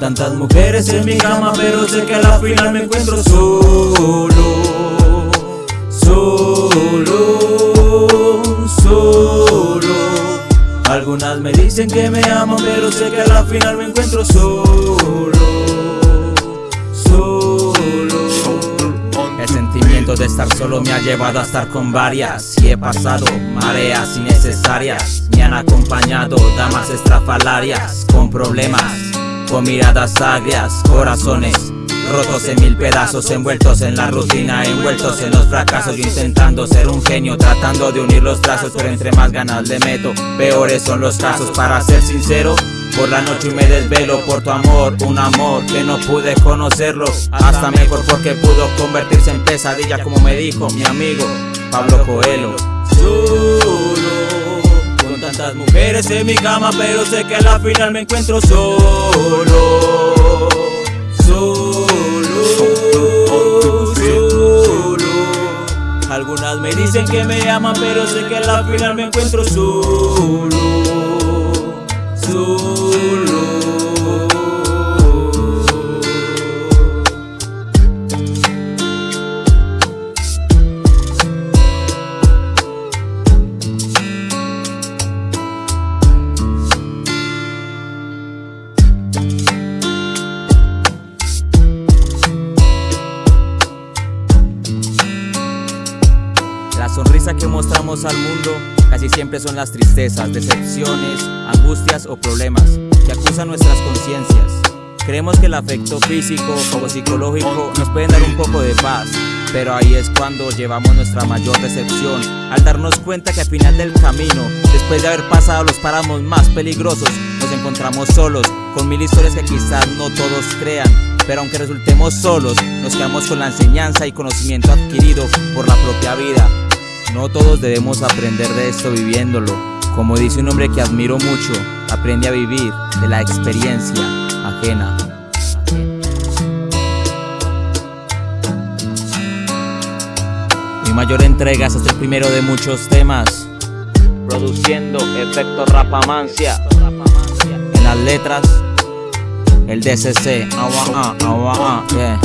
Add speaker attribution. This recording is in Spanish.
Speaker 1: Tantas mujeres en mi cama Pero sé que a la final me encuentro solo Solo Solo. Algunas me dicen que me aman Pero sé que a la final me encuentro solo Solo.
Speaker 2: El sentimiento de estar solo me ha llevado a estar con varias. Y he pasado mareas innecesarias. Me han acompañado damas estrafalarias Con problemas, con miradas agrias Corazones rotos en mil pedazos Envueltos en la rutina, envueltos en los fracasos Yo intentando ser un genio, tratando de unir los trazos Pero entre más ganas le meto, peores son los casos. Para ser sincero, por la noche me desvelo por tu amor, un amor que no pude conocerlo. Hasta mejor porque pudo convertirse en pesadilla como me dijo mi amigo Pablo Coelho
Speaker 1: mujeres en mi cama Pero sé que a la final me encuentro solo. Solo Solo. Algunas me dicen que me aman Pero sé que a la final me encuentro Solo
Speaker 2: La sonrisa que mostramos al mundo casi siempre son las tristezas, decepciones, angustias o problemas que acusan nuestras conciencias. Creemos que el afecto físico o psicológico nos pueden dar un poco de paz, pero ahí es cuando llevamos nuestra mayor decepción, al darnos cuenta que al final del camino, después de haber pasado los páramos más peligrosos, nos encontramos solos, con mil historias que quizás no todos crean, pero aunque resultemos solos, nos quedamos con la enseñanza y conocimiento adquirido por la propia vida. No todos debemos aprender de esto viviéndolo. Como dice un hombre que admiro mucho, aprende a vivir de la experiencia ajena. Mi mayor entrega es el primero de muchos temas. Produciendo efecto rapamancia. En las letras, el DCC. Awa, ah, awa, ah, yeah.